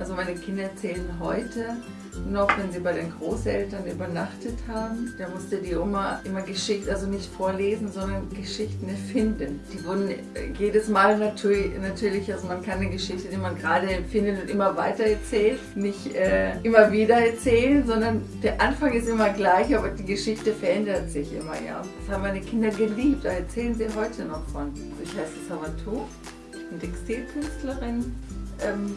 Also meine Kinder erzählen heute noch, wenn sie bei den Großeltern übernachtet haben, da musste die Oma immer Geschichten, also nicht vorlesen, sondern Geschichten erfinden. Die wurden jedes Mal natürlich, natürlich also man kann eine Geschichte, die man gerade findet und immer weiter erzählt, nicht äh, immer wieder erzählen, sondern der Anfang ist immer gleich, aber die Geschichte verändert sich immer, ja. Das haben meine Kinder geliebt, da erzählen sie heute noch von. Ich heiße Savatou, ich bin Textilkünstlerin. Ähm,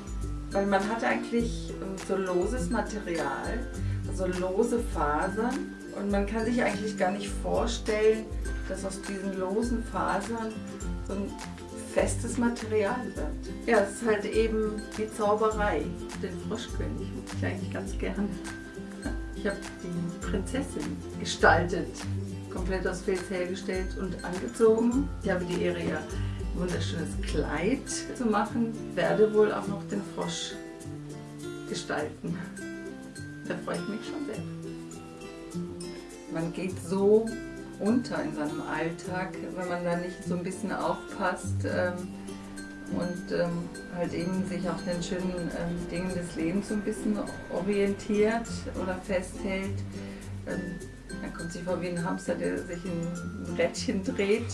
weil man hat eigentlich ähm, so loses Material, also lose Fasern und man kann sich eigentlich gar nicht vorstellen, dass aus diesen losen Fasern so ein festes Material wird. Ja, es ist halt eben die Zauberei. Den Froschkönig mag ich eigentlich ganz gerne. Ich habe die Prinzessin gestaltet, komplett aus Filz hergestellt und angezogen. Ich habe die Ehre ja wunderschönes Kleid zu machen, werde wohl auch noch den Frosch gestalten. Da freue ich mich schon sehr. Man geht so unter in seinem Alltag, wenn man da nicht so ein bisschen aufpasst ähm, und ähm, halt eben sich auf den schönen ähm, Dingen des Lebens so ein bisschen orientiert oder festhält. Man kommt sich vor wie ein Hamster, der sich in ein Rädchen dreht,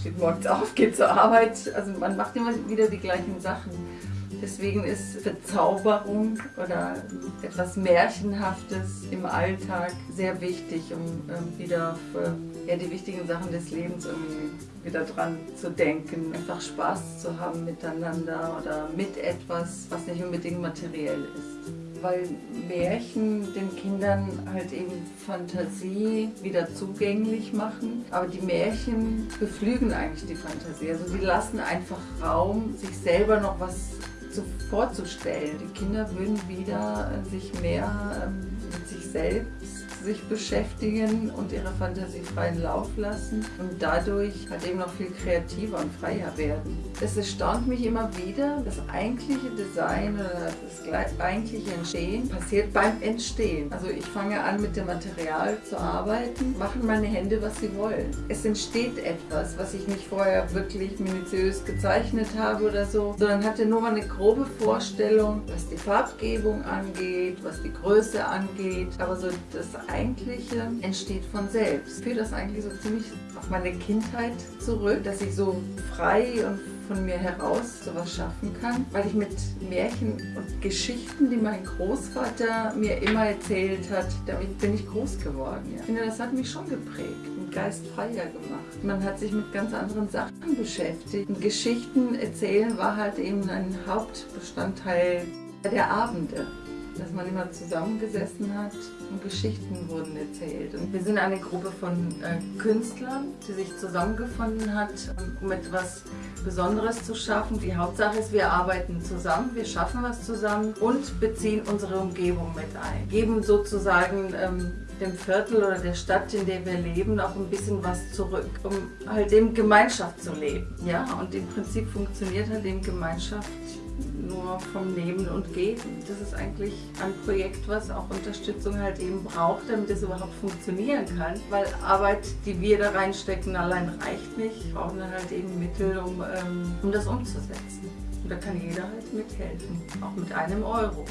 steht morgens auf, geht zur Arbeit. Also man macht immer wieder die gleichen Sachen. Deswegen ist Verzauberung oder etwas Märchenhaftes im Alltag sehr wichtig, um ähm, wieder auf ja, die wichtigen Sachen des Lebens irgendwie wieder dran zu denken. Einfach Spaß zu haben miteinander oder mit etwas, was nicht unbedingt materiell ist weil Märchen den Kindern halt eben Fantasie wieder zugänglich machen. Aber die Märchen beflügen eigentlich die Fantasie. Also die lassen einfach Raum, sich selber noch was zu, vorzustellen. Die Kinder würden wieder sich mehr ähm, mit sich selbst sich beschäftigen und ihre Fantasie freien Lauf lassen und dadurch halt eben noch viel kreativer und freier werden. Es erstaunt mich immer wieder, das eigentliche Design oder das eigentliche Entstehen passiert beim Entstehen. Also ich fange an mit dem Material zu arbeiten, machen meine Hände, was sie wollen. Es entsteht etwas, was ich nicht vorher wirklich minutiös gezeichnet habe oder so, sondern hatte nur mal eine grobe Vorstellung, was die Farbgebung angeht, was die Größe angeht, aber so das Eigentliche entsteht von selbst. Ich führe das eigentlich so ziemlich auf meine Kindheit zurück, dass ich so frei und von mir heraus sowas schaffen kann, weil ich mit Märchen und Geschichten, die mein Großvater mir immer erzählt hat, damit bin ich groß geworden. Ja. Ich finde, das hat mich schon geprägt und geistfreier gemacht. Man hat sich mit ganz anderen Sachen beschäftigt. Und Geschichten erzählen war halt eben ein Hauptbestandteil der Abende dass man immer zusammengesessen hat und Geschichten wurden erzählt. Und wir sind eine Gruppe von äh, Künstlern, die sich zusammengefunden hat, um etwas Besonderes zu schaffen. Die Hauptsache ist, wir arbeiten zusammen, wir schaffen was zusammen und beziehen unsere Umgebung mit ein. Geben sozusagen ähm, dem Viertel oder der Stadt, in der wir leben, auch ein bisschen was zurück, um halt eben Gemeinschaft zu leben. Ja, und im Prinzip funktioniert halt eben Gemeinschaft nur vom Nehmen und Geben. Das ist eigentlich ein Projekt, was auch Unterstützung halt eben braucht, damit es überhaupt funktionieren kann. Weil Arbeit, die wir da reinstecken, allein reicht nicht. Wir brauchen dann halt eben Mittel, um, ähm, um das umzusetzen. Und da kann jeder halt mithelfen, auch mit einem Euro.